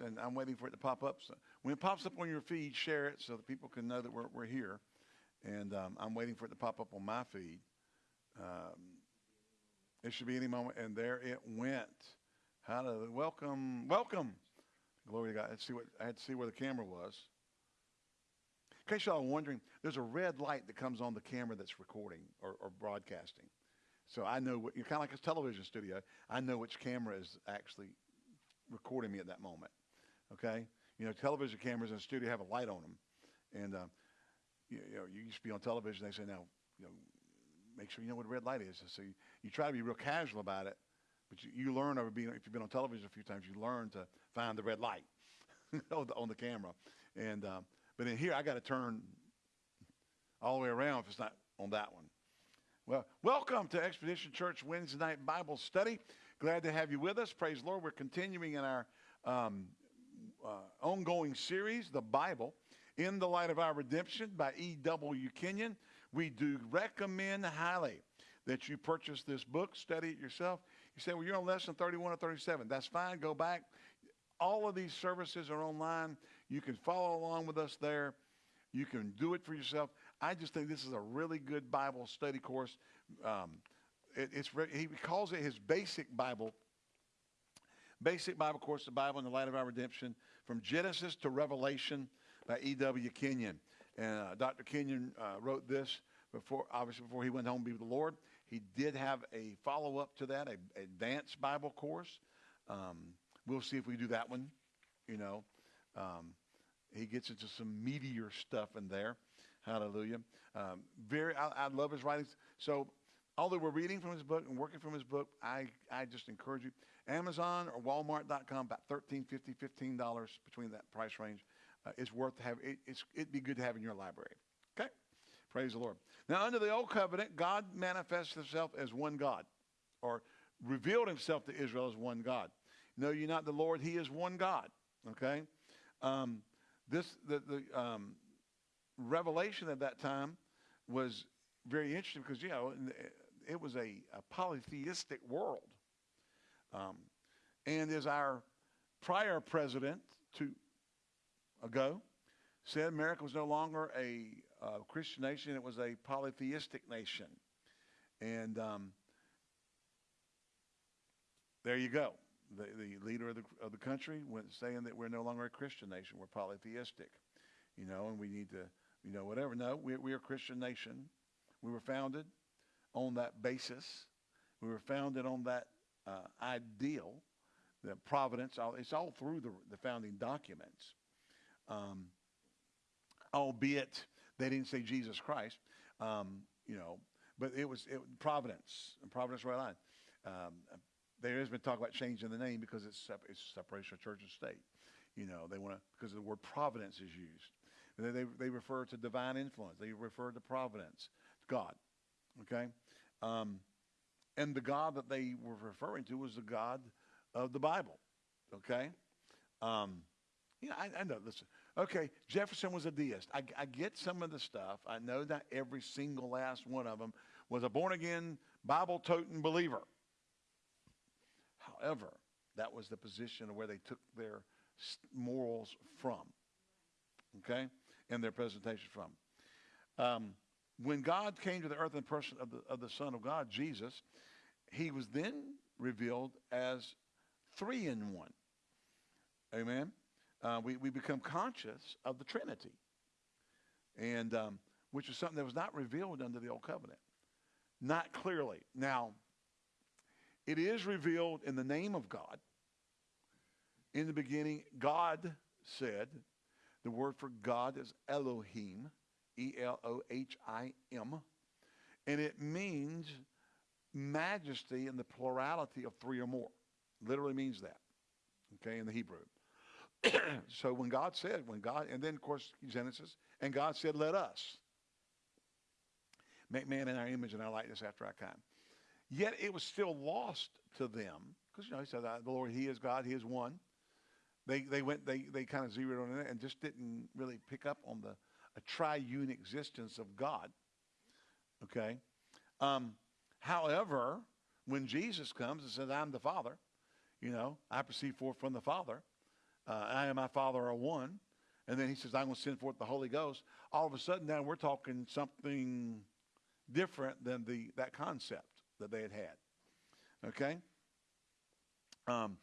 and I'm waiting for it to pop up. So when it pops up on your feed, share it so that people can know that we're, we're here. And um, I'm waiting for it to pop up on my feed. Um, it should be any moment. And there it went. How to welcome, welcome. Glory to God. Let's see what I had to see where the camera was. In case y'all are wondering, there's a red light that comes on the camera that's recording or, or broadcasting. So I know what you're kind of like a television studio. I know which camera is actually recording me at that moment. Okay, you know, television cameras in the studio have a light on them, and uh, you, you, know, you used to be on television. They say now, you know, make sure you know what a red light is. So you, you try to be real casual about it, but you, you learn over being if you've been on television a few times, you learn to find the red light on, the, camera. And um, but in here, I got to turn all the way around if it's not on that one. Well, welcome to Expedition Church Wednesday night Bible study. Glad to have you with us. Praise the Lord. We're continuing in our um, uh, ongoing series, The Bible, in the Light of Our Redemption by E.W. Kenyon. We do recommend highly that you purchase this book, study it yourself. You say, well, you're on lesson 31 or 37. That's fine. Go back. All of these services are online. You can follow along with us there. You can do it for yourself. I just think this is a really good Bible study course. Um, it, it's he calls it his basic Bible Basic Bible Course, the Bible in the Light of Our Redemption, from Genesis to Revelation by E.W. Kenyon. And uh, Dr. Kenyon uh, wrote this before, obviously, before he went home to be with the Lord. He did have a follow up to that, a advanced Bible course. Um, we'll see if we do that one. You know, um, he gets into some meatier stuff in there. Hallelujah. Um, very, I, I love his writings. So, although we're reading from his book and working from his book, I, I just encourage you Amazon or Walmart.com, about $13, $50, $15 between that price range. Uh, it's worth to have. It, it's, it'd be good to have in your library. Okay? Praise the Lord. Now, under the old covenant, God manifests himself as one God or revealed himself to Israel as one God. Know you not the Lord, he is one God. Okay? Um, this, the, the um, revelation at that time was very interesting because, you know, it was a, a polytheistic world. Um, and as our prior president two ago said, America was no longer a uh, Christian nation; it was a polytheistic nation. And um, there you go. The, the leader of the, of the country went saying that we're no longer a Christian nation; we're polytheistic. You know, and we need to, you know, whatever. No, we, we are a Christian nation. We were founded on that basis. We were founded on that uh, ideal, the providence, it's all through the, the founding documents. Um, albeit they didn't say Jesus Christ, um, you know, but it was it, Providence, Providence, Rhode Island. Um, there has been talk about changing the name because it's, it's separation of church and state. You know, they want to, because the word providence is used. They, they, they, refer to divine influence. They refer to providence, God. Okay? Um, and the God that they were referring to was the God of the Bible. Okay? Um, yeah, I, I know. Listen. Okay, Jefferson was a deist. I, I get some of the stuff. I know that every single last one of them was a born again, Bible toting believer. However, that was the position of where they took their morals from. Okay? And their presentation from. Um, when God came to the earth in the person of the, of the Son of God, Jesus, he was then revealed as three in one. Amen. Uh, we, we become conscious of the Trinity, and um, which is something that was not revealed under the old covenant, not clearly. Now, it is revealed in the name of God. In the beginning, God said, the word for God is Elohim, E L O H I M, and it means majesty in the plurality of three or more. Literally means that, okay, in the Hebrew. so when God said, when God, and then of course Genesis, and God said, let us make man in our image and our likeness after our kind. Yet it was still lost to them, because you know, he said, the Lord, he is God, he is one. They, they went, they, they kind of zeroed on it and just didn't really pick up on the a triune existence of God. Okay? Um, However, when Jesus comes and says, I'm the Father, you know, I proceed forth from the Father, uh, I and my Father are one. And then he says, I'm going to send forth the Holy Ghost. All of a sudden now we're talking something different than the, that concept that they had had. Okay? Um,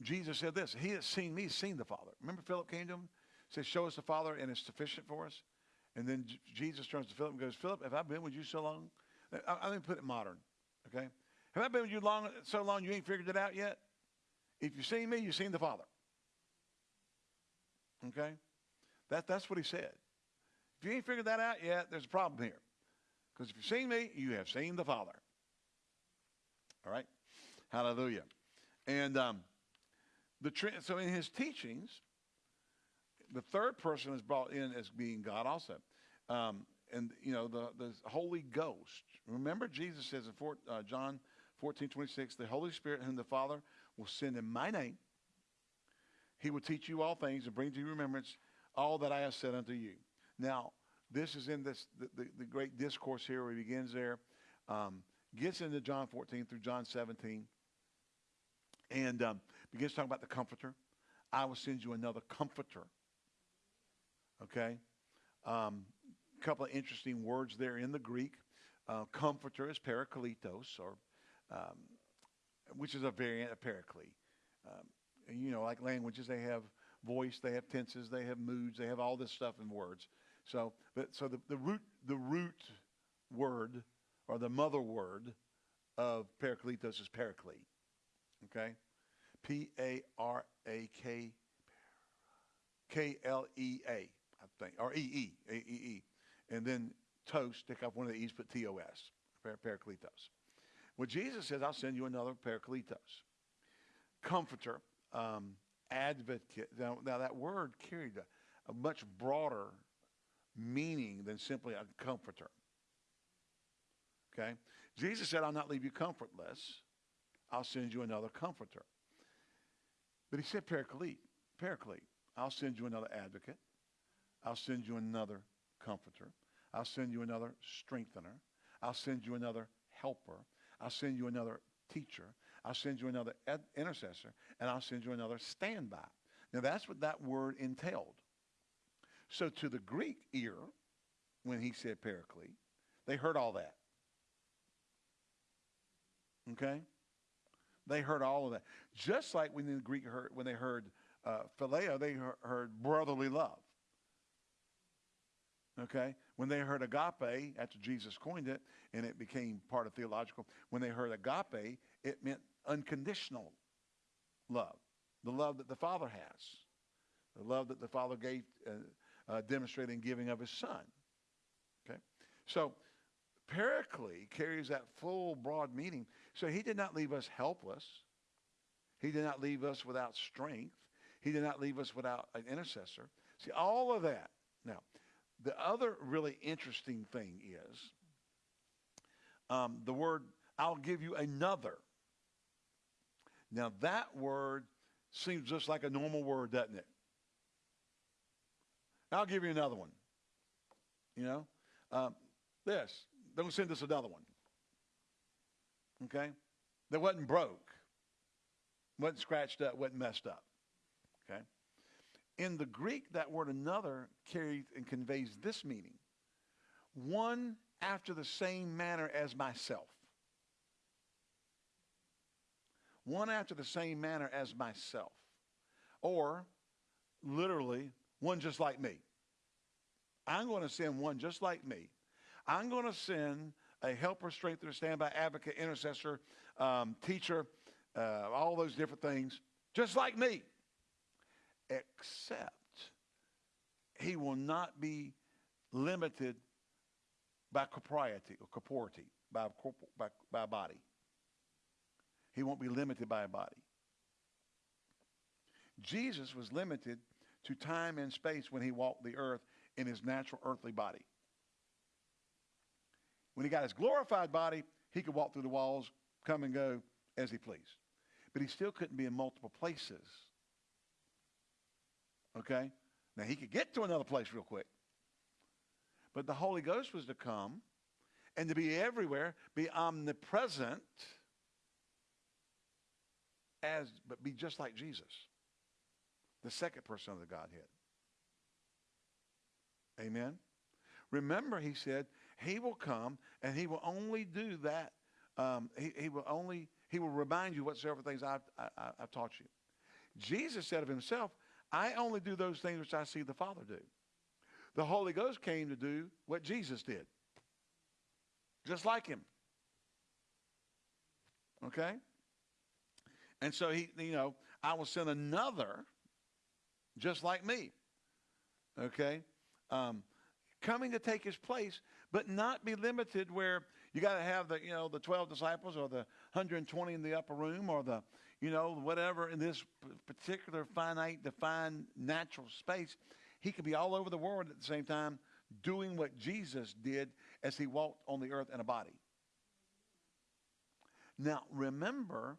Jesus said this, he has seen me, seen the Father. Remember Philip came to him, said, show us the Father and it's sufficient for us. And then J- Jesus turns to Philip and goes, Philip, have I been with you so long? I, I me put it modern, okay? Have I been with you long, so long you ain't figured it out yet? If you've seen me, you've seen the Father. Okay? That, that's what he said. If you ain't figured that out yet, there's a problem here. Because if you've seen me, you have seen the Father. All right? Hallelujah. And um, the tr- so in his teachings, the third person is brought in as being God also. Um, and, you know, the, the Holy Ghost. Remember, Jesus says in four, uh, John 14, 26, the Holy Spirit whom the Father will send in my name. He will teach you all things and bring to your remembrance all that I have said unto you. Now, this is in this the, the, the great discourse here where he begins there, um, gets into John 14 through John 17, and um, begins talking about the comforter. I will send you another comforter. Okay? A um, couple of interesting words there in the Greek. Uh, comforter is parakletos, or um, which is a variant of paraclete. Um, you know, like languages, they have voice, they have tenses, they have moods, they have all this stuff in words. So, but, so the, the root the root word or the mother word of parakletos is paraclete. Okay, P A R A K K L E A, I think, or E E A E E, and then toast. Take off one of the e's, put T O S. Parakletos. Well, Jesus says, "I'll send you another parakletos, comforter." Um, advocate. Now, now, that word carried a, a much broader meaning than simply a comforter. Okay? Jesus said, I'll not leave you comfortless. I'll send you another comforter. But he said paraclete, paraclete. I'll send you another advocate. I'll send you another comforter. I'll send you another strengthener. I'll send you another helper. I'll send you another teacher. I'll send you another intercessor. And I'll send you another standby. Now that's what that word entailed. So to the Greek ear, when he said paraclete, they heard all that. Okay? They heard all of that. Just like when the Greek heard, when they heard uh, phileo, they heard brotherly love. Okay? When they heard agape, after Jesus coined it, and it became part of theological, when they heard agape, it meant unconditional love. The love that the Father has. The love that the Father gave, uh, uh, demonstrating giving of his son. Okay? So, Paraclete carries that full, broad meaning. So he did not leave us helpless. He did not leave us without strength. He did not leave us without an intercessor. See, all of that. Now, the other really interesting thing is um, the word, I'll give you another. Now, that word seems just like a normal word, doesn't it? I'll give you another one. You know, um, this. Don't send us another one. Okay, that wasn't broke, wasn't scratched up, wasn't messed up. Okay. In the Greek, that word another carries and conveys this meaning: one after the same manner as myself. One after the same manner as myself. Or, literally, one just like me. I'm going to send one just like me. I'm going to send a helper, strengthener, standby, advocate, intercessor, um, teacher, uh, all those different things, just like me. Except he will not be limited by corporeity or corpority, by, by, by body. He won't be limited by a body. Jesus was limited to time and space when he walked the earth in his natural earthly body. When he got his glorified body, he could walk through the walls, come and go as he pleased. But he still couldn't be in multiple places. Okay? Now he could get to another place real quick. But the Holy Ghost was to come and to be everywhere, be omnipresent, as but be just like Jesus. the second person of the Godhead. Amen. Remember, he said, he will come and he will only do that. Um, he, he will only, he will remind you whatsoever things I've, I, I've taught you. Jesus said of himself, I only do those things which I see the Father do. The Holy Ghost came to do what Jesus did. Just like him. Okay? And so he, you know, I will send another just like me. Okay? Um, coming to take his place, but not be limited where you got to have the, you know, the 12 disciples or the 120 in the upper room or the, you know, whatever in this particular finite, defined natural space. He could be all over the world at the same time doing what Jesus did as he walked on the earth in a body. Now, remember,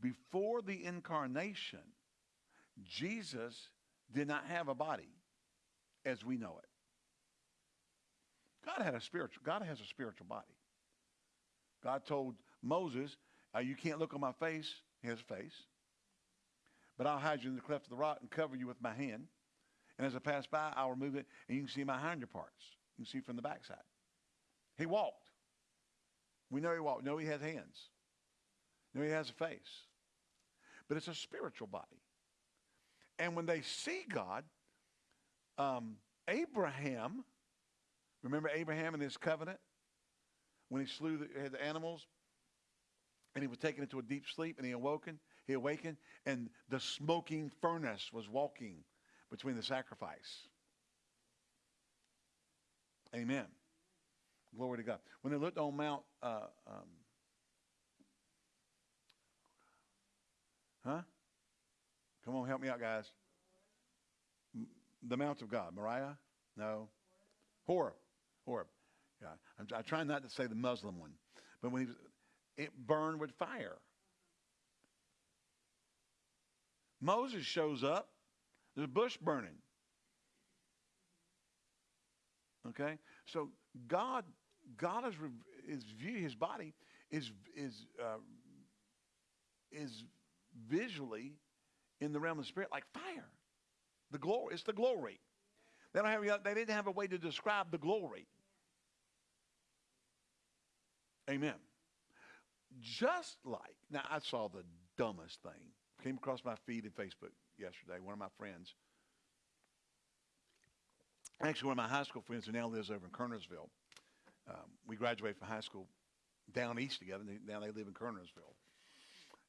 before the incarnation, Jesus did not have a body as we know it. God had a spiritual, God has a spiritual body. God told Moses, uh, you can't look on my face, his face, but I'll hide you in the cleft of the rock and cover you with my hand. And as I pass by, I'll remove it, and you can see my hinder parts. You can see from the backside. He walked. We know he walked. Know he has hands. Know he has a face. But it's a spiritual body. And when they see God, um, Abraham, remember Abraham and his covenant? When he slew the, the animals and he was taken into a deep sleep and he awoken, he awakened, and the smoking furnace was walking between the sacrifice. Amen. Glory to God. When they looked on Mount, uh, um, huh? Come on, help me out, guys. The Mount of God. Moriah? No. Horeb. Horeb. Yeah. I'm, I'm trying not to say the Muslim one. But when he was, it burned with fire. Moses shows up. There's a bush burning. Okay? So God, God is, is view his body is is uh, is visually in the realm of the spirit like fire. The glory. It's the glory. They don't have. They didn't have a way to describe the glory. Amen. Just like now, I saw the dumbest thing. Came across my feed in Facebook yesterday. One of my friends, actually one of my high school friends, who now lives over in Kernersville. Um, we graduated from high school down east together. Now they live in Kernersville,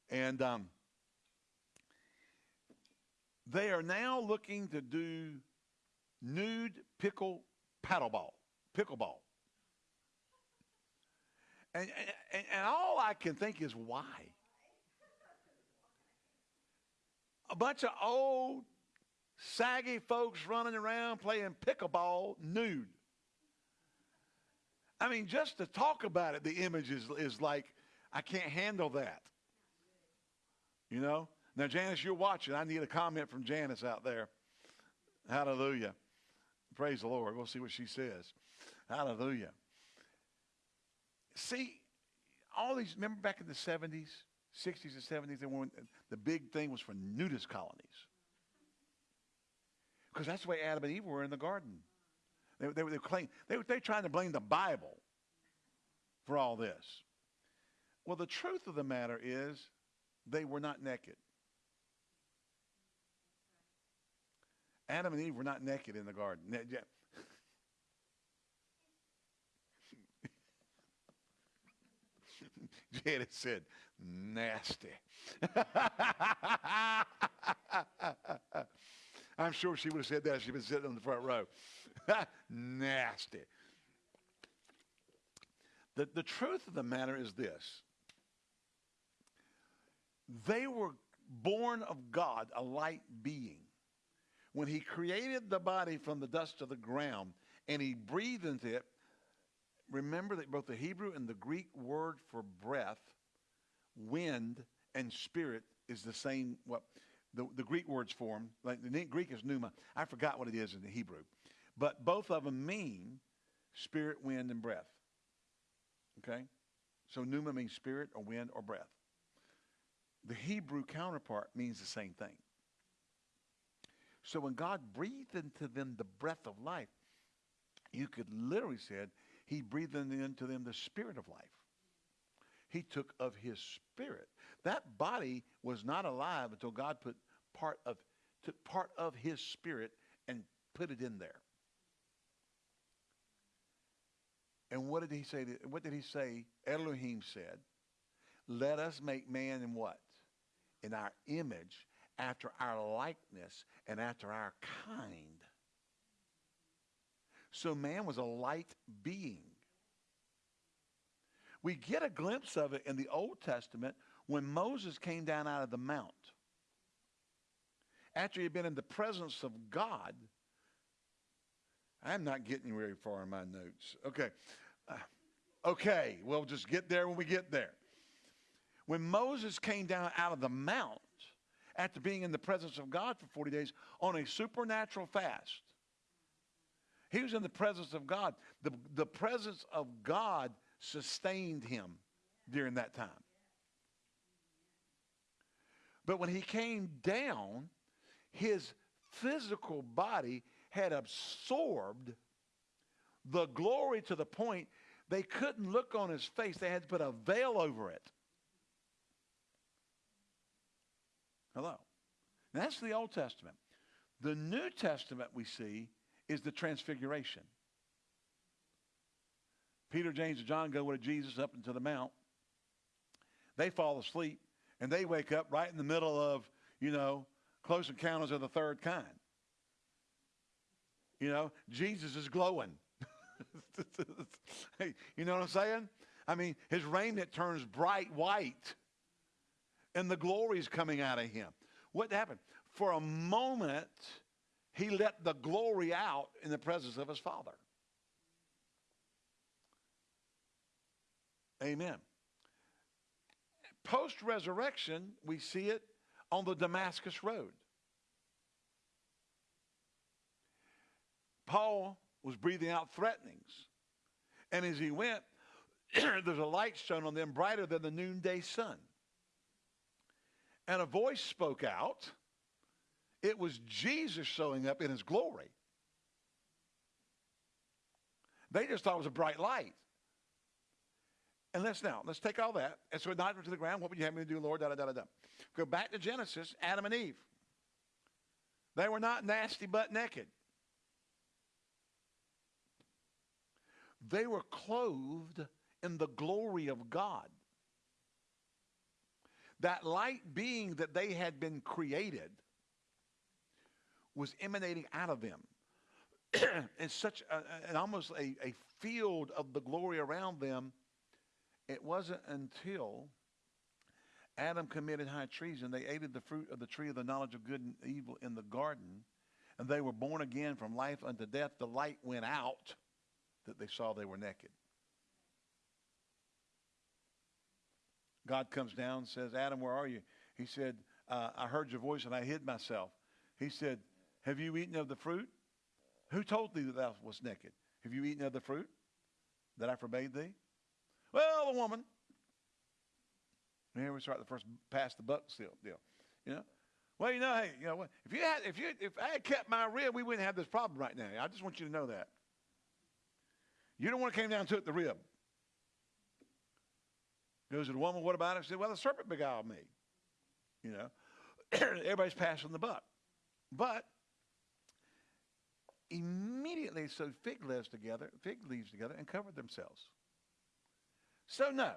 and um, they are now looking to do nude pickle paddleball, pickleball. And, and, and all I can think is why? A bunch of old, saggy folks running around playing pickleball nude. I mean, just to talk about it, the image is, is like, I can't handle that. You know? Now, Janice, you're watching. I need a comment from Janice out there. Hallelujah. Praise the Lord. We'll see what she says. Hallelujah. See, all these, remember back in the 70s, 60s and 70s, when the big thing was for nudist colonies. Because that's the way Adam and Eve were in the garden. They, they, they, claim, they, they're trying to blame the Bible for all this. Well, the truth of the matter is they were not naked. Adam and Eve were not naked in the garden. Janet said, nasty. I'm sure she would have said that if she'd been sitting on the front row. nasty. The, the truth of the matter is this they were born of God, a light being when he created the body from the dust of the ground and he breathed into it, remember that both the Hebrew and the Greek word for breath, wind, and spirit is the same. What the, the Greek words for them, like the Greek is pneuma. I forgot what it is in the Hebrew, but both of them mean spirit, wind, and breath. Okay, so pneuma means spirit or wind or breath. The Hebrew counterpart means the same thing. So when God breathed into them the breath of life, you could literally said he breathed into them the spirit of life. He took of his spirit. That body was not alive until God put part of took part of his spirit and put it in there. And what did he say? To, what did he say? Elohim said, let us make man in what? In our image, after our likeness, and after our kind. So man was a light being. We get a glimpse of it in the Old Testament when Moses came down out of the mount. After he had been in the presence of God, I'm not getting very far in my notes. Okay. Uh, okay, we'll just get there when we get there. When Moses came down out of the mount after being in the presence of God for 40 days on a supernatural fast, he was in the presence of God. The, the presence of God sustained him during that time. But when he came down, his physical body had absorbed the glory to the point they couldn't look on his face. They had to put a veil over it. Hello. That's the Old Testament. The New Testament we see is the transfiguration. Peter, James, and John go with Jesus up into the mount. They fall asleep, and they wake up right in the middle of, you know, close encounters of the third kind. You know, Jesus is glowing. you know what I'm saying? I mean, his raiment turns bright white, and the glory is coming out of him. What happened? For a moment, he let the glory out in the presence of his Father. Amen. Post resurrection, we see it on the Damascus Road. Paul was breathing out threatenings. And as he went, there's a light shone on them brighter than the noonday sun. And a voice spoke out. It was Jesus showing up in his glory. They just thought it was a bright light. And let's now, let's take all that. And so it not to the ground. What would you have me to do, Lord? Da, da, da, da. Go back to Genesis, Adam and Eve. They were not nasty but naked. They were clothed in the glory of God. That light being that they had been created was emanating out of them. in such a, an almost a, a field of the glory around them. It wasn't until Adam committed high treason, they ate of the fruit of the tree of the knowledge of good and evil in the garden, and they were born again from life unto death. The light went out that they saw they were naked. God comes down and says, Adam, where are you? He said, uh, I heard your voice and I hid myself. He said, Have you eaten of the fruit? Who told thee that thou wast naked? Have you eaten of the fruit that I forbade thee? Well, the woman. Here we start the first pass the buck deal. You know? Well, you know, hey, you know what? If you had, if you, if I had kept my rib, we wouldn't have this problem right now. I just want you to know that. You don't want to came down to it the rib. Goes to the woman, what about it? She said, well, the serpent beguiled me. You know, everybody's passing the buck. But immediately sewed fig leaves together, fig leaves together, and covered themselves. So no,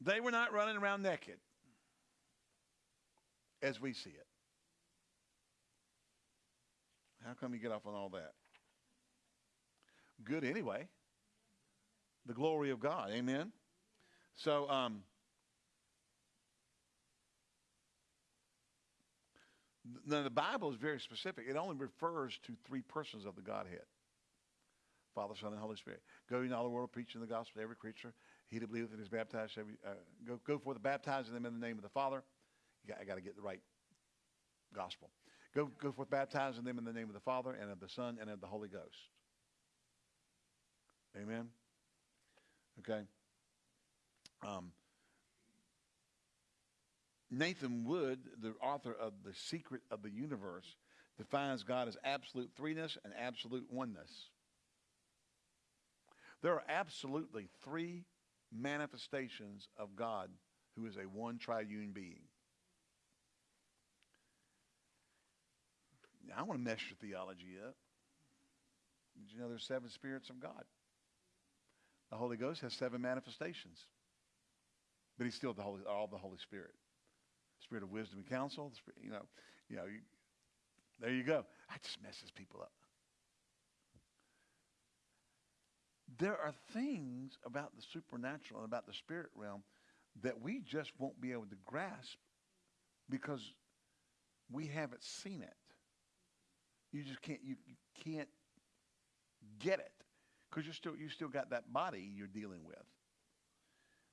they were not running around naked as we see it. How come you get off on all that? good anyway. The glory of God. Amen. So, um, now the Bible is very specific. It only refers to three persons of the Godhead. Father, Son, and Holy Spirit. Go in all the world, preaching the gospel to every creature. He that believeth and is baptized shall uh, go, go forth baptizing them in the name of the Father. Got, I got to get the right gospel. Go, go forth baptizing them in the name of the Father and of the Son and of the Holy Ghost. Amen? Okay? Um, Nathan Wood, the author of The Secret of the Universe, defines God as absolute threeness and absolute oneness. There are absolutely three manifestations of God who is a one triune being. Now, I want to mess your theology up. Did you know there's seven spirits of God? The Holy Ghost has seven manifestations, but he's still the Holy, all the Holy Spirit. Spirit of wisdom and counsel. Spirit, you know, you know. You, there you go. That just messes people up. There are things about the supernatural and about the spirit realm that we just won't be able to grasp because we haven't seen it. You just can't. You, you can't get it because you still you still got that body you're dealing with.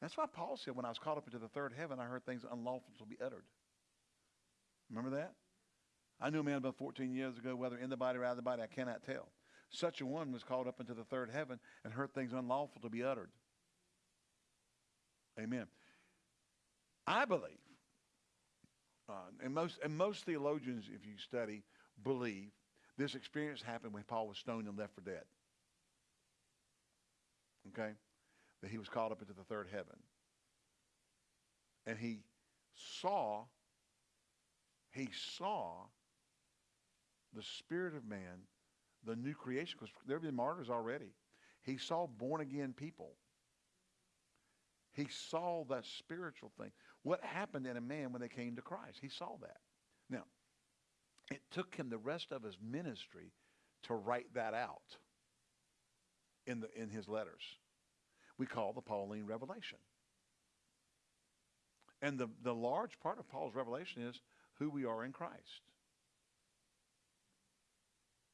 That's why Paul said, when I was caught up into the third heaven, I heard things unlawful to be uttered. Remember that? I knew a man about 14 years ago, whether in the body or out of the body, I cannot tell. Such a one was called up into the third heaven and heard things unlawful to be uttered. Amen. I believe, uh, and most and most theologians, if you study, believe this experience happened when Paul was stoned and left for dead. Okay? That he was called up into the third heaven. And he saw, he saw the spirit of man, the new creation, because there have been martyrs already. He saw born again people. He saw that spiritual thing. What happened in a man when they came to Christ? He saw that. Now, it took him the rest of his ministry to write that out in, the, in his letters. We call the Pauline revelation. And the, the large part of Paul's revelation is who we are in Christ.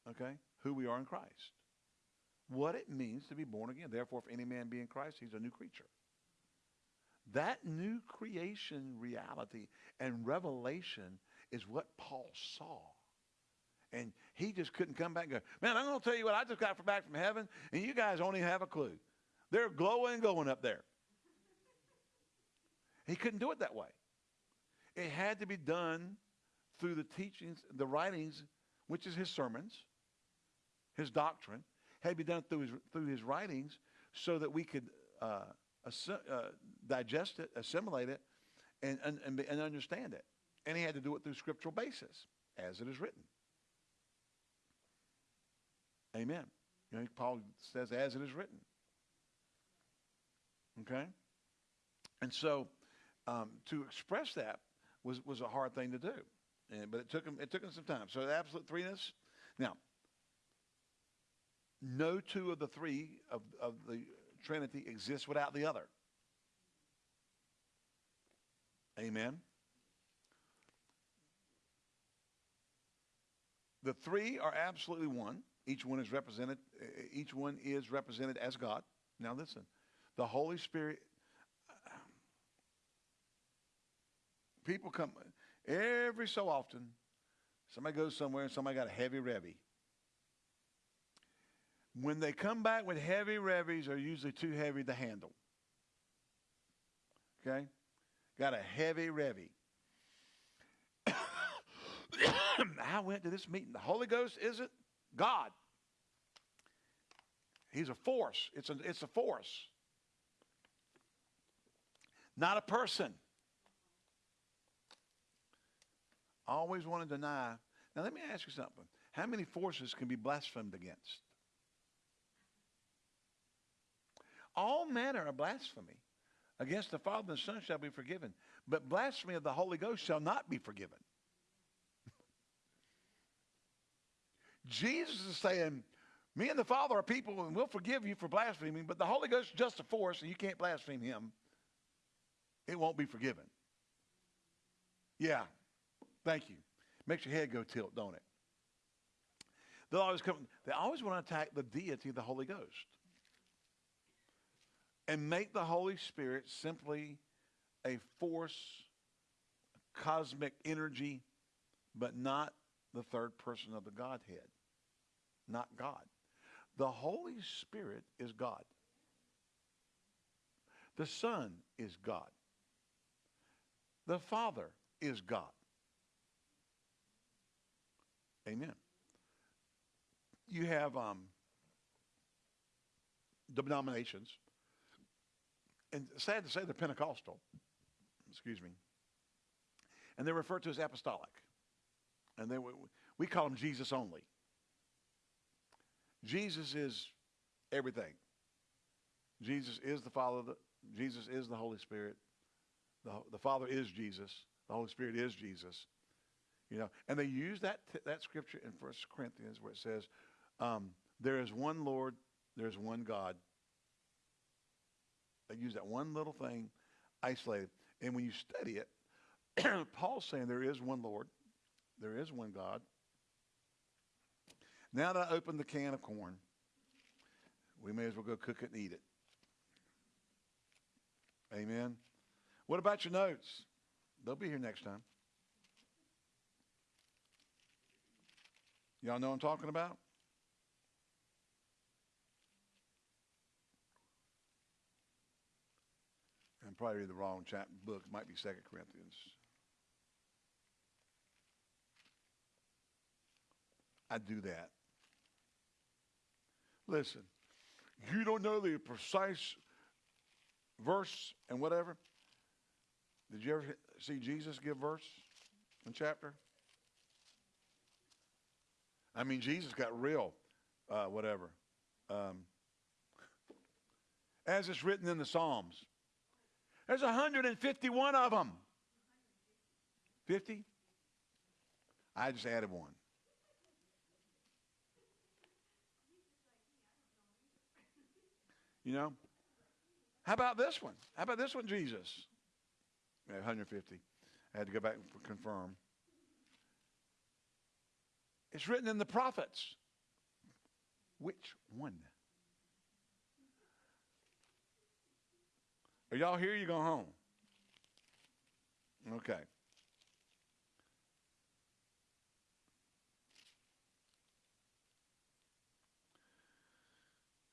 Okay? Who we are in Christ. What it means to be born again. Therefore, if any man be in Christ, he's a new creature. That new creation reality and revelation is what Paul saw. And he just couldn't come back and go, man, I'm going to tell you what I just got back from heaven, and you guys only have a clue. They're glowing going up there. He couldn't do it that way. It had to be done through the teachings, the writings, which is his sermons, his doctrine, had to be done through his, through his writings so that we could uh, uh, digest it, assimilate it, and, and, and understand it. And he had to do it through scriptural basis, as it is written. Amen. You know, Paul says, as it is written. Okay? And so um, to express that was, was a hard thing to do. And, but it took him it took him some time. So the absolute threeness. Now, no two of the three of, of the Trinity exists without the other. Amen. The three are absolutely one. Each one is represented. Each one is represented as God. Now listen, the Holy Spirit. Um, people come every so often. Somebody goes somewhere and somebody got a heavy revy. When they come back with heavy revies, are usually too heavy to handle. Okay, got a heavy revy. I went to this meeting. The Holy Ghost isn't God. He's a force. It's a, it's a force, not a person. Always want to deny. Now, let me ask you something. How many forces can be blasphemed against? All manner of blasphemy against the Father and the Son shall be forgiven, but blasphemy of the Holy Ghost shall not be forgiven. Jesus is saying, me and the Father are people, and we'll forgive you for blaspheming, but the Holy Ghost is just a force, and you can't blaspheme him. It won't be forgiven. Yeah. Thank you. Makes your head go tilt, don't it? They always come, they always want to attack the deity the Holy Ghost. And make the Holy Spirit simply a force, cosmic energy, but not the third person of the Godhead. Not God. The Holy Spirit is God. The Son is God. The Father is God. Amen. You have um, denominations, and sad to say they're Pentecostal, excuse me, and they're referred to as apostolic. And they, we call them Jesus only. Jesus is everything. Jesus is the Father. Jesus is the Holy Spirit. The, the Father is Jesus. The Holy Spirit is Jesus. You know, and they use that that scripture in First Corinthians where it says, um, "There is one Lord, there is one God." They use that one little thing, isolated, and when you study it, Paul's saying there is one Lord, there is one God. Now that I opened the can of corn, we may as well go cook it and eat it. Amen. What about your notes? They'll be here next time. Y'all know what I'm talking about? I'm probably reading the wrong chapter book. It might be Second Corinthians. I do that. Listen, you don't know the precise verse and whatever. Did you ever see Jesus give verse and chapter? I mean, Jesus got real, uh, whatever. Um, as it's written in the Psalms. There's 151 of them. 50? I just added one. You know? How about this one? How about this one, Jesus? Yeah, 150. I had to go back and confirm. It's written in the prophets. Which one? Are y'all here? You going home? Okay.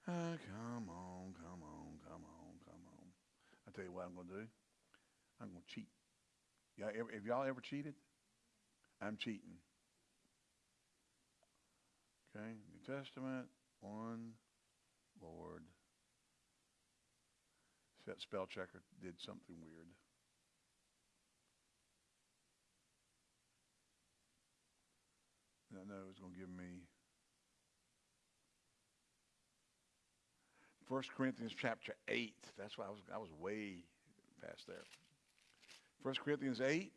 Uh, come on, come on, come on, come on. I tell you what I'm going to do. I'm going to cheat. Ever, have y'all ever cheated? I'm cheating. Okay, New Testament, one Lord. That spell checker did something weird. I know it was going to give me 1 Corinthians chapter 8. That's why I was, I was way past there. 1 Corinthians 8.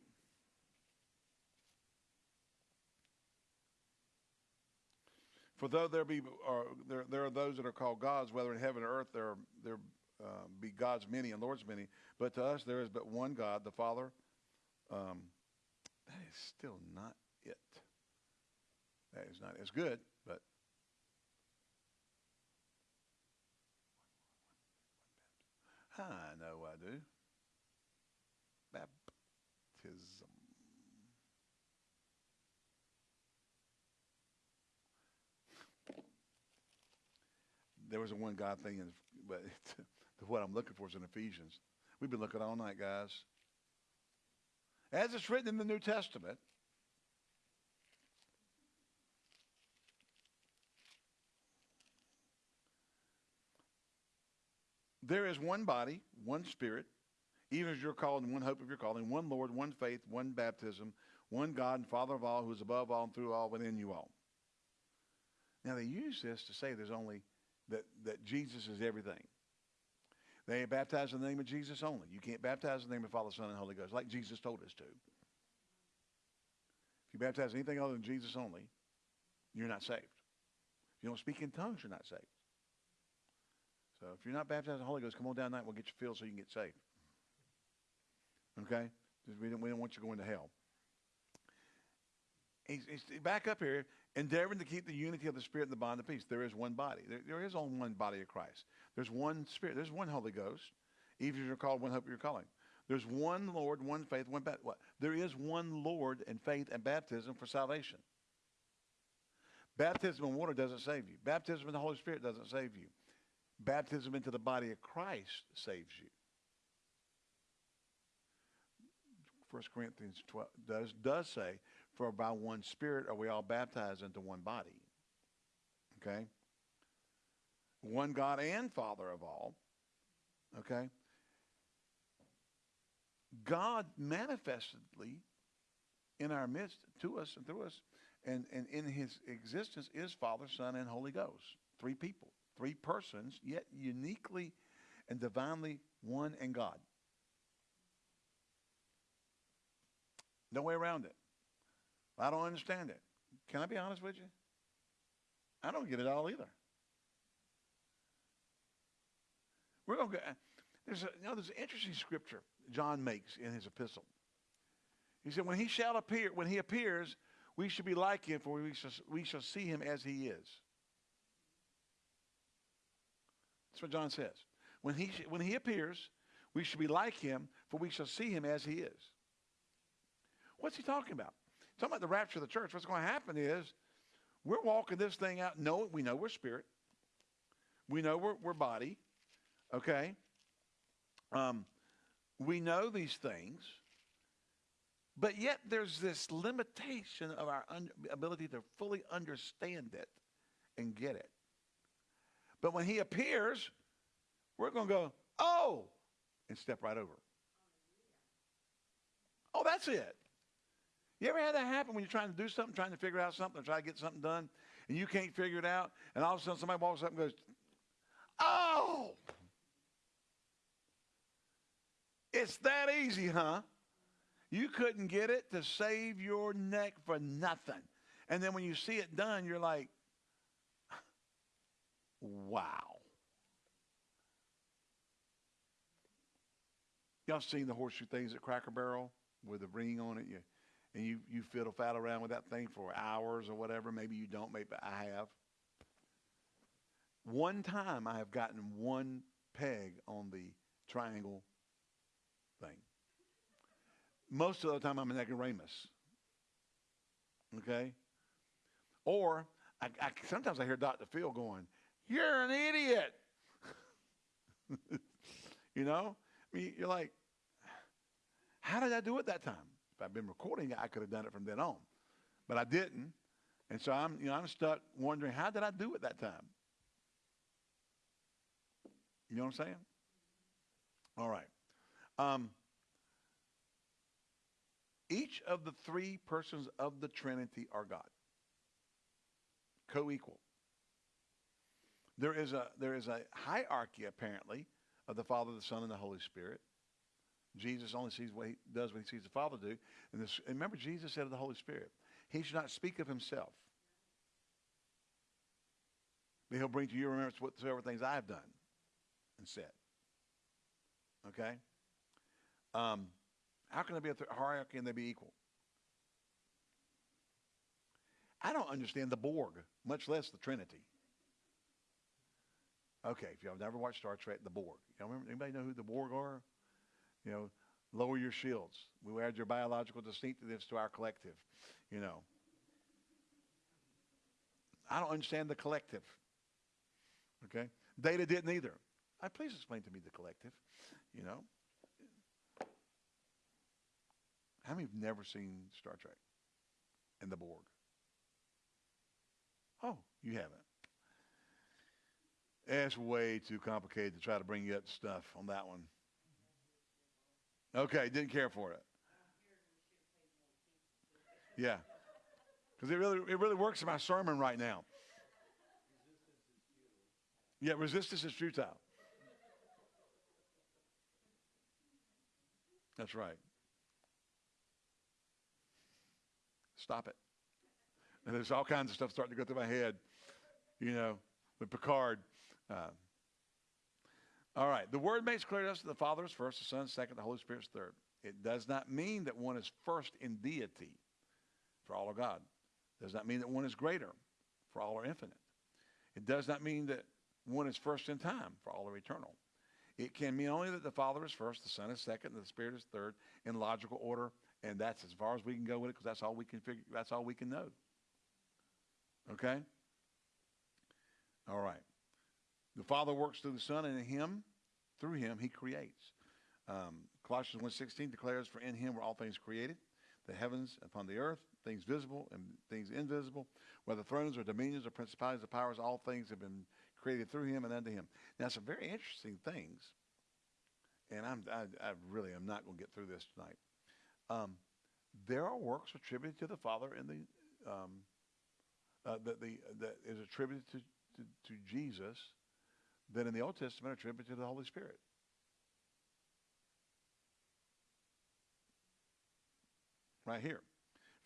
For though there be or there, there are those that are called gods, whether in heaven or earth, there there uh, be gods many and lords many, but to us there is but one God, the Father. Um, that is still not it. That is not. as good, but I know I do. Baptism. There was a one God thing, in, but what I'm looking for is in Ephesians. We've been looking all night, guys. As it's written in the New Testament, There is one body, one spirit, even as you're called in one hope of your calling, one Lord, one faith, one baptism, one God and Father of all, who is above all and through all, within you all. Now they use this to say there's only that, that Jesus is everything. They baptize in the name of Jesus only. You can't baptize in the name of Father, Son, and Holy Ghost, like Jesus told us to. If you baptize anything other than Jesus only, you're not saved. If you don't speak in tongues, you're not saved. So if you're not baptized in the Holy Ghost, come on down tonight. We'll get you filled so you can get saved. Okay? We don't, we don't want you going to hell. He's, he's back up here, endeavoring to keep the unity of the Spirit and the bond of peace. There is one body. There, there is only one body of Christ. There's one Spirit. There's one Holy Ghost. Even if you're called one hope you're calling. There's one Lord, one faith, one baptism. What? There is one Lord and faith and baptism for salvation. Baptism in water doesn't save you. Baptism in the Holy Spirit doesn't save you. Baptism into the body of Christ saves you. 1 Corinthians 12 does, does say, For by one Spirit are we all baptized into one body. Okay? One God and Father of all. Okay? God manifestedly in our midst to us and through us and, and in his existence is Father, Son, and Holy Ghost. Three people, three persons, yet uniquely and divinely one and God. No way around it. I don't understand it. Can I be honest with you? I don't get it all either. We're going to go. Uh, there's a, you know, there's an interesting scripture John makes in his epistle. He said, when he shall appear, when he appears, we should be like him, for we shall, we shall see him as he is. That's what John says. When he, when he appears, we should be like him, for we shall see him as he is. What's he talking about? Talking about the rapture of the church. What's going to happen is we're walking this thing out. No, we know we're spirit. We know we're, we're body. Okay? Um, we know these things. But yet there's this limitation of our ability to fully understand it and get it. But when he appears, we're going to go, oh, and step right over. Oh, that's it. You ever had that happen when you're trying to do something, trying to figure out something, try to get something done, and you can't figure it out, and all of a sudden somebody walks up and goes, oh, it's that easy, huh? You couldn't get it to save your neck for nothing. And then when you see it done, you're like, wow. Y'all seen the horseshoe things at Cracker Barrel with a ring on it? And you, you fiddle faddle around with that thing for hours or whatever. Maybe you don't, maybe I have. One time I have gotten one peg on the triangle thing. Most of the time I'm an ignoramus. Okay? Or I, I, sometimes I hear Dr. Phil going, You're an idiot. you know? I mean, you're like, How did I do it that time? I'd been recording it, I could have done it from then on. But I didn't. And so I'm, you know, I'm stuck wondering, how did I do it that time? You know what I'm saying? All right. Um, each of the three persons of the Trinity are God. Co-equal. There is a there is a hierarchy apparently of the Father, the Son, and the Holy Spirit. Jesus only sees what he does when he sees the Father do. And, this, and remember, Jesus said of the Holy Spirit, he should not speak of himself. But he'll bring to your remembrance whatsoever things I have done and said. Okay? Um, how can there be a hierarchy and they be equal? I don't understand the Borg, much less the Trinity. Okay, if y'all never watched Star Trek, the Borg. Y'all remember? Anybody know who the Borg are? You know, lower your shields. We add your biological distinctives to our collective. You know. I don't understand the collective. Okay? Data didn't either. I please explain to me the collective. You know. How many have never seen Star Trek and the Borg? Oh, you haven't. It's way too complicated to try to bring you up stuff on that one. Okay, didn't care for it. Yeah, because it really it really works in my sermon right now. Yeah, resistance is futile. That's right. Stop it. And there's all kinds of stuff starting to go through my head, you know, with Picard. Uh, all right. The word makes clear to us that the Father is first, the Son is second, the Holy Spirit is third. It does not mean that one is first in deity for all of God. It does not mean that one is greater for all are infinite. It does not mean that one is first in time for all are eternal. It can mean only that the Father is first, the Son is second, and the Spirit is third in logical order, and that's as far as we can go with it because that's all we can figure. That's all we can know. Okay. All right. The Father works through the Son, and in Him, through Him, He creates. Um, Colossians 1.16 declares, For in Him were all things created, the heavens upon the earth, things visible and things invisible, whether thrones or dominions or principalities or powers, all things have been created through him and unto him. Now, some very interesting things, and I'm, I, I really am not going to get through this tonight. Um, there are works attributed to the Father in the um, uh, that the that is attributed to, to, to Jesus that in the Old Testament are attributed to the Holy Spirit. Right here.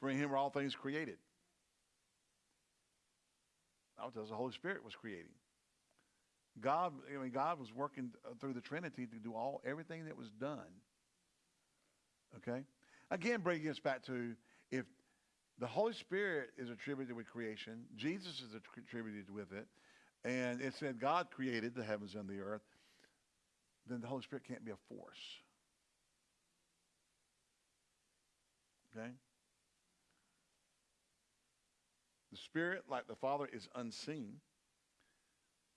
For in him were all things created. That tells the Holy Spirit was creating. God, I mean, God was working through the Trinity to do all everything that was done. Okay? Again, bringing us back to if the Holy Spirit is attributed with creation, Jesus is attributed with it, and it said God created the heavens and the earth, then the Holy Spirit can't be a force. Okay? The Spirit, like the Father, is unseen.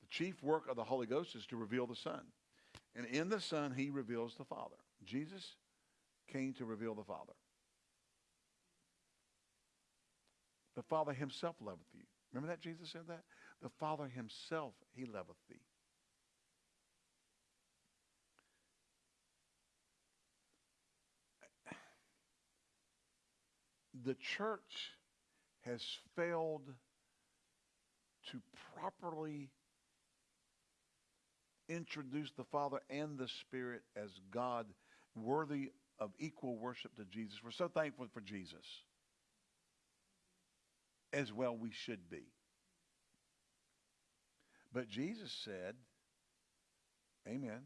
The chief work of the Holy Ghost is to reveal the Son. And in the Son, he reveals the Father. Jesus came to reveal the Father. The Father himself loveth you. Remember that Jesus said that? The Father himself, he loveth thee. The church has failed to properly introduce the Father and the Spirit as God worthy of equal worship to Jesus. We're so thankful for Jesus. As well we should be. But Jesus said, Amen,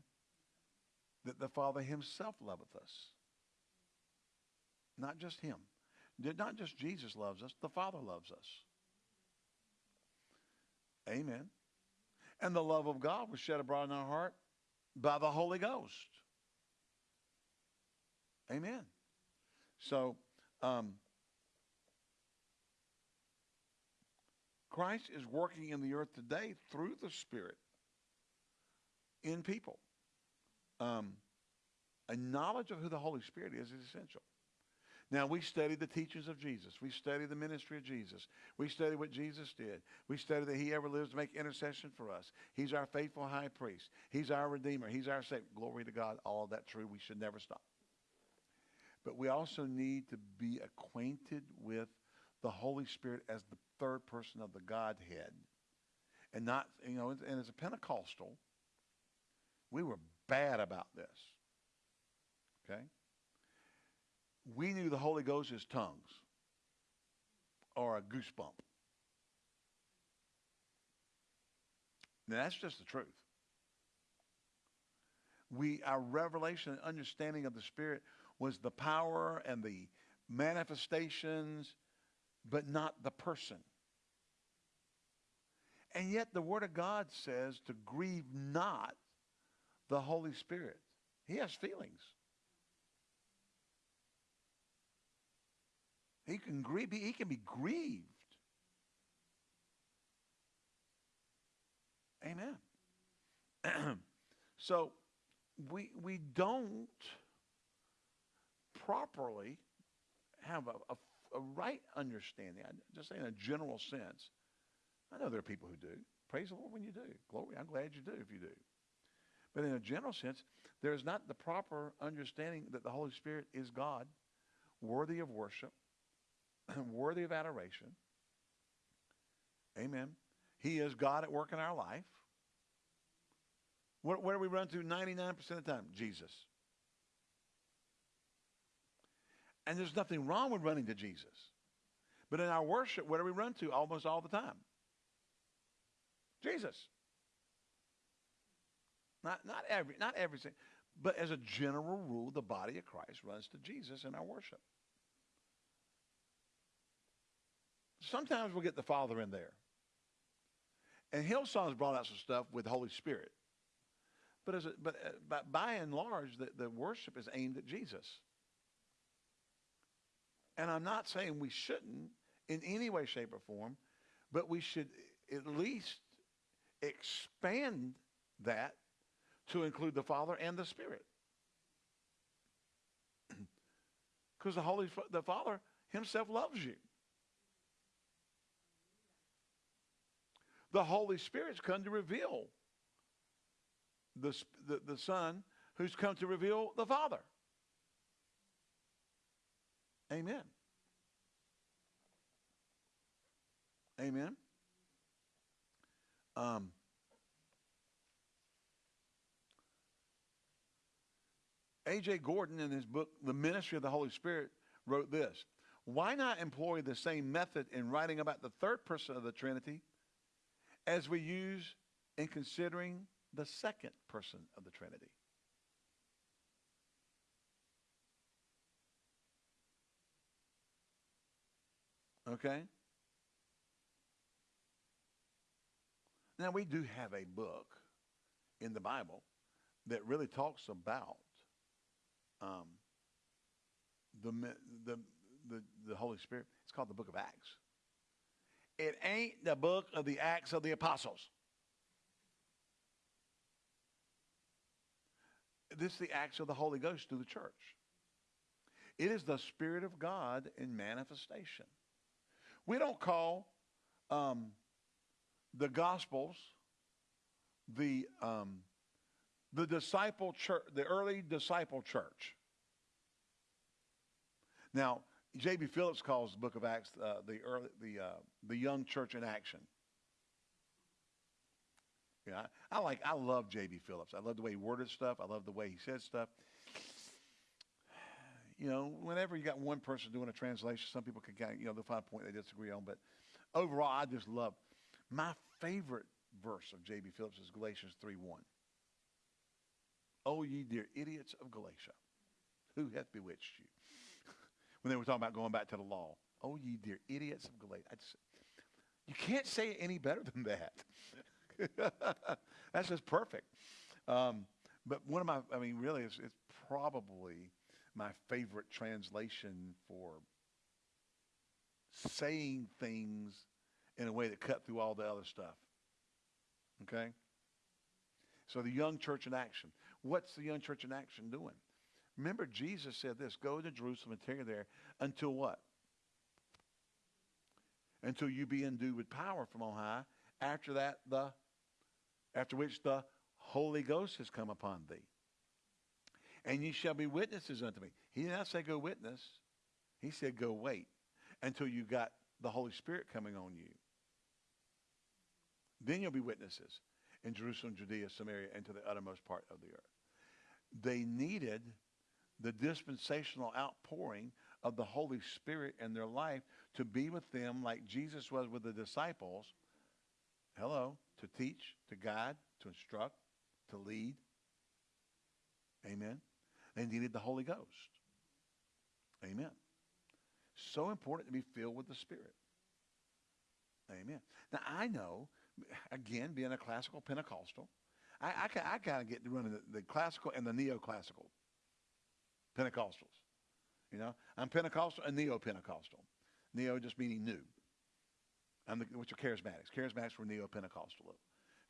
that the Father himself loveth us. Not just him. Not just Jesus loves us, the Father loves us. Amen. And the love of God was shed abroad in our heart by the Holy Ghost. Amen. So, um, Christ is working in the earth today through the Spirit in people. Um, a knowledge of who the Holy Spirit is is essential. Now, we study the teachings of Jesus. We study the ministry of Jesus. We study what Jesus did. We study that he ever lives to make intercession for us. He's our faithful high priest. He's our redeemer. He's our savior. Glory to God. All of that true. We should never stop. But we also need to be acquainted with the Holy Spirit as the third person of the Godhead. And not, you know, and as a Pentecostal, we were bad about this. Okay? We knew the Holy Ghost as tongues or a goosebump. Now, that's just the truth. We, our revelation and understanding of the Spirit was the power and the manifestations, but not the person. And yet the Word of God says to grieve not the Holy Spirit. He has feelings. He can grieve. He can be grieved. Amen. so we we don't properly have a, a, a right understanding. I just say in a general sense I know there are people who do. Praise the Lord when you do. Glory. I'm glad you do if you do. But in a general sense, there is not the proper understanding that the Holy Spirit is God, worthy of worship, worthy of adoration. Amen. He is God at work in our life. What, where do we run to 99% of the time? Jesus. And there's nothing wrong with running to Jesus. But in our worship, where do we run to almost all the time? Jesus. Not, not every, not everything, but as a general rule, the body of Christ runs to Jesus in our worship. Sometimes we'll get the Father in there. And Hillsong's brought out some stuff with the Holy Spirit. But, as a, but, uh, but by and large, the, the worship is aimed at Jesus. And I'm not saying we shouldn't in any way, shape, or form, but we should at least expand that to include the Father and the Spirit. Because the Holy, the Father himself loves you. The Holy Spirit's come to reveal the, the, the Son who's come to reveal the Father. Amen. Amen. Um, A.J. Gordon, in his book, The Ministry of the Holy Spirit, wrote this Why not employ the same method in writing about the third person of the Trinity as we use in considering the second person of the Trinity? Okay? Now, we do have a book in the Bible that really talks about um, the, the, the, the Holy Spirit. It's called the book of Acts. It ain't the book of the Acts of the Apostles. This is the Acts of the Holy Ghost through the church. It is the Spirit of God in manifestation. We don't call um, the Gospels the um, the disciple church, the early disciple church. Now, J.B. Phillips calls the Book of Acts uh, the early, the uh, the young church in action. Yeah, I, I like, I love J.B. Phillips. I love the way he worded stuff. I love the way he said stuff. You know, whenever you got one person doing a translation, some people can kind of, you know, they'll find a point they disagree on. But overall, I just love. My favorite verse of J.B. Phillips is Galatians 3 1. Oh, ye dear idiots of Galatia, who hath bewitched you? when they were talking about going back to the law. Oh, ye dear idiots of Galatia. Just, you can't say it any better than that. That's just perfect. Um, but one of my, I mean, really, it's, it's probably my favorite translation for saying things in a way that cut through all the other stuff. Okay? So the young church in action. What's the young church in action doing? Remember, Jesus said this go to Jerusalem and tarry there until what? Until you be endued with power from on high. After that, the after which the Holy Ghost has come upon thee. And ye shall be witnesses unto me. He did not say go witness. He said go wait until you got the Holy Spirit coming on you. Then you'll be witnesses in Jerusalem, Judea, Samaria, and to the uttermost part of the earth. They needed the dispensational outpouring of the Holy Spirit in their life to be with them like Jesus was with the disciples. Hello, to teach, to guide, to instruct, to lead. Amen. They needed the Holy Ghost. Amen. So important to be filled with the Spirit. Amen. Now, I know, again, being a classical Pentecostal, I, I, I kind of get to running the, the classical and the neoclassical Pentecostals. You know, I'm Pentecostal and neo-Pentecostal. Neo just meaning new. I'm the, which are charismatics. Charismatics were neo-Pentecostal,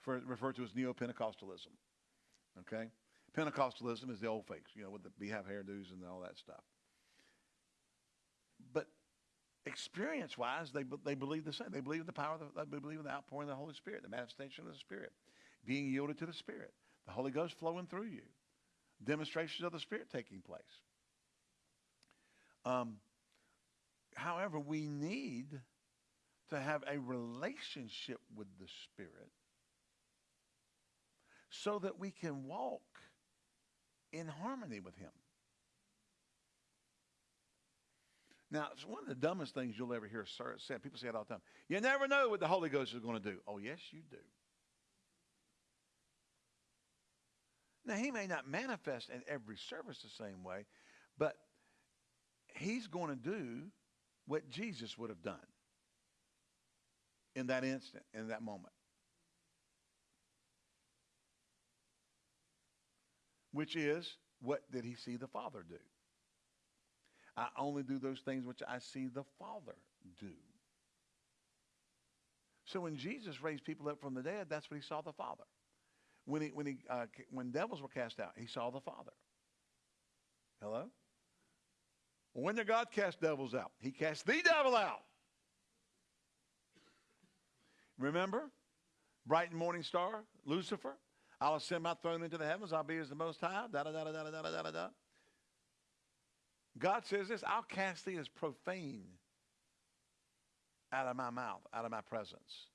for, referred to as neo-Pentecostalism. Okay, Pentecostalism is the old fakes, you know, with the beehive hairdos and all that stuff. But experience-wise, they they believe the same. They believe in the power. Of the, they believe in the outpouring of the Holy Spirit, the manifestation of the Spirit, being yielded to the Spirit, the Holy Ghost flowing through you, demonstrations of the Spirit taking place. Um, however, we need to have a relationship with the Spirit so that we can walk in harmony with Him. Now, it's one of the dumbest things you'll ever hear said. People say it all the time. You never know what the Holy Ghost is going to do. Oh, yes, you do. Now, he may not manifest in every service the same way, but he's going to do what Jesus would have done in that instant, in that moment. Which is, what did he see the Father do? I only do those things which I see the Father do. So when Jesus raised people up from the dead, that's what he saw the Father. When, he, when, he, uh, when devils were cast out, he saw the Father. Hello? When did God cast devils out? He cast the devil out. Remember? Bright and morning star, Lucifer. I'll ascend my throne into the heavens. I'll be as the most high. Da da da da da da da da da. God says this I'll cast thee as profane out of my mouth, out of my presence.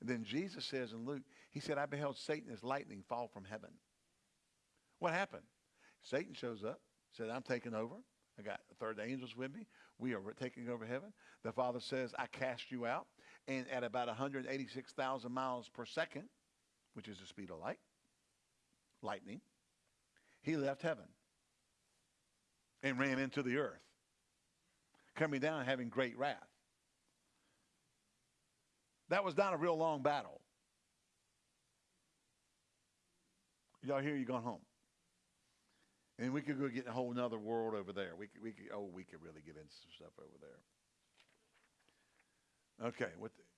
And then Jesus says in Luke, He said, I beheld Satan as lightning fall from heaven. What happened? Satan shows up, said, I'm taking over. I got a third angels with me. We are taking over heaven. The Father says, I cast you out. And at about 186,000 miles per second, which is the speed of light, lightning, he left heaven and ran into the earth, coming down having great wrath. That was not a real long battle. Y'all hear you going home. And we could go get a whole nother world over there. We could, we could, oh, we could really get into some stuff over there. Okay,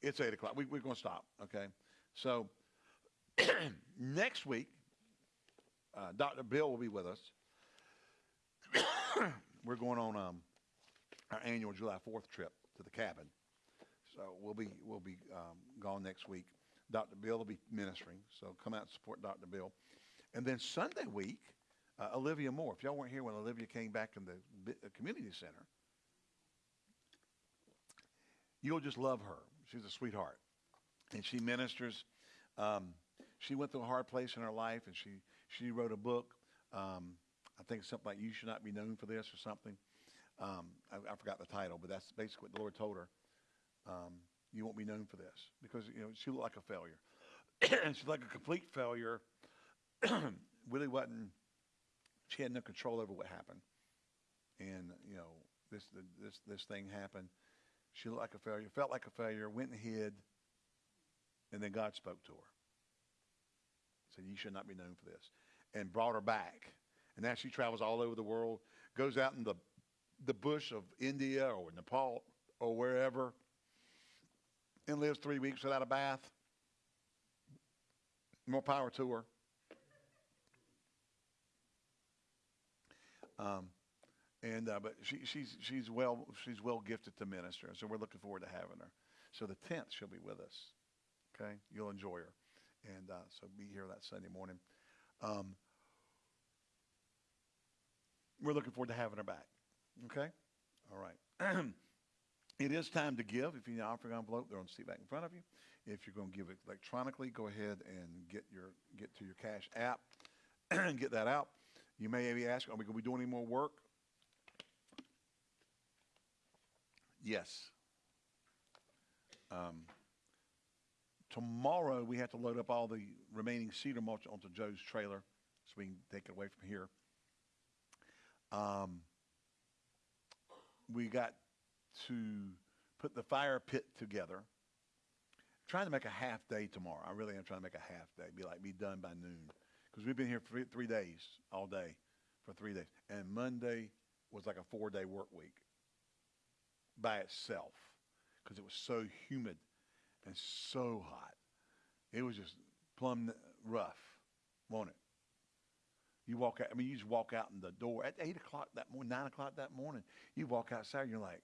it's 8 o'clock. We, we're going to stop, okay? So next week, uh, Dr. Bill will be with us. we're going on um, our annual July 4th trip to the cabin. So we'll be, we'll be um, gone next week. Dr. Bill will be ministering, so come out and support Dr. Bill. And then Sunday week, uh, Olivia Moore. If y'all weren't here when Olivia came back in the uh, community center, you'll just love her. She's a sweetheart, and she ministers. Um, she went through a hard place in her life, and she she wrote a book. Um, I think something like "You Should Not Be Known for This" or something. Um, I, I, forgot the title, but that's basically what the Lord told her. Um, you won't be known for this because you know she looked like a failure, and she's like a complete failure. really wasn't she had no control over what happened. And, you know, this, this, this thing happened. She looked like a failure, felt like a failure, went and hid, and then God spoke to her. Said, You should not be known for this. And brought her back. And now she travels all over the world, goes out in the, the bush of India or Nepal or wherever, and lives three weeks without a bath. More power to her. Um, and uh, but she, she's she's well she's well gifted to minister, so we're looking forward to having her. So the tenth she'll be with us. Okay, you'll enjoy her, and uh, so be here that Sunday morning. Um, we're looking forward to having her back. Okay, all right. it is time to give. If you need an offering envelope, they're on the seat back in front of you. If you're going to give it electronically, go ahead and get your get to your cash app and get that out. You may be asking, are we going to be doing any more work? Yes. Um, tomorrow we have to load up all the remaining cedar mulch onto Joe's trailer so we can take it away from here. Um, we got to put the fire pit together. Trying to make a half day tomorrow. I really am trying to make a half day. Be like be done by noon because we've been here for three days, all day, for three days. And Monday was like a four day work week by itself because it was so humid and so hot. It was just plumb rough, wasn't it? You walk out, I mean, you just walk out in the door at 8 o'clock that morning, 9 o'clock that morning. You walk outside and you're like,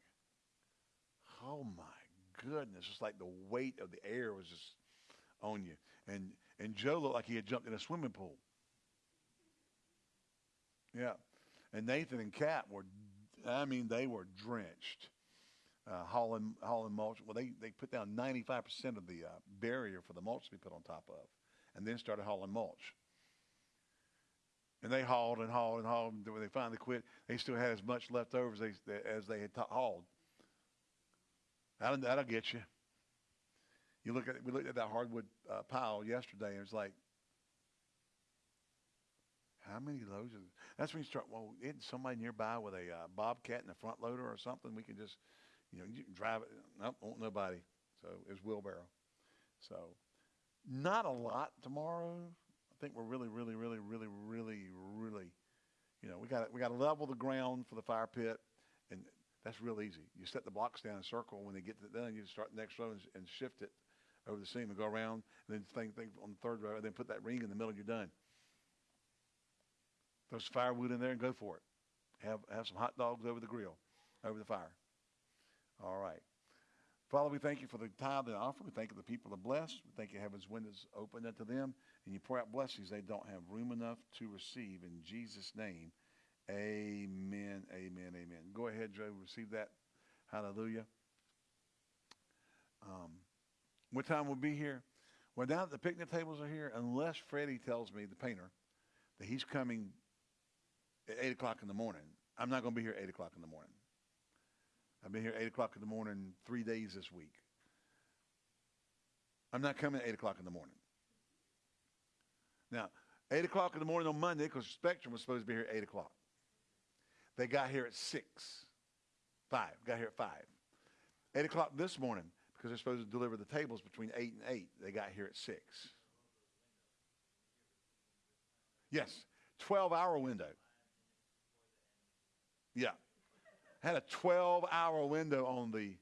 oh my goodness. It's like the weight of the air was just on you. And, and Joe looked like he had jumped in a swimming pool. Yeah. And Nathan and Kat were, I mean, they were drenched. Uh, hauling, hauling mulch. Well, they, they put down 95% of the uh, barrier for the mulch to be put on top of, and then started hauling mulch. And they hauled and hauled and hauled. And when they finally quit, they still had as much left over as they, as they had hauled. That'll, that'll get you. You look at we looked at that hardwood uh, pile yesterday, and it's like how many loads? Of, that's when you start. Well, isn't somebody nearby with a uh, bobcat and a front loader or something? We can just, you know, you can drive it. Nope, won't nobody. So it's wheelbarrow. So not a lot tomorrow. Think we're really, really, really, really, really, really, you know, we got we got to level the ground for the fire pit, and that's real easy. You set the blocks down in a circle. When they get to done, you start the next row and, and shift it over the seam and go around, and then thing, thing on the third row, and then put that ring in the middle. You're done. Throw some firewood in there and go for it. Have have some hot dogs over the grill. over the fire. All right. Father, we thank you for the tithe and offering. We thank you the people are blessed. We thank you heaven's windows open unto them. And you pour out blessings they don't have room enough to receive. In Jesus' name, amen, amen, amen. Go ahead, Joe. Receive that. Hallelujah. Um, what time we'll be here? Well, now that the picnic tables are here, unless Freddie tells me, the painter, that he's coming at 8 o'clock in the morning, I'm not going to be here at 8 o'clock in the morning. I've been here 8 o'clock in the morning three days this week. I'm not coming at 8 o'clock in the morning. Now, 8 o'clock in the morning on Monday, because Spectrum was supposed to be here at 8 o'clock. They got here at 6. 5. Got here at 5. 8 o'clock this morning, because they're supposed to deliver the tables between 8 and 8. They got here at 6. Yes. 12 hour window. Yeah. Had a 12 hour window on the.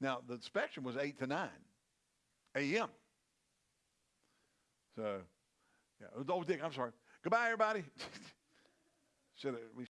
Now, the spectrum was 8 to 9 a.m. So, yeah. it was old Dick, I'm sorry. Goodbye, everybody. Should we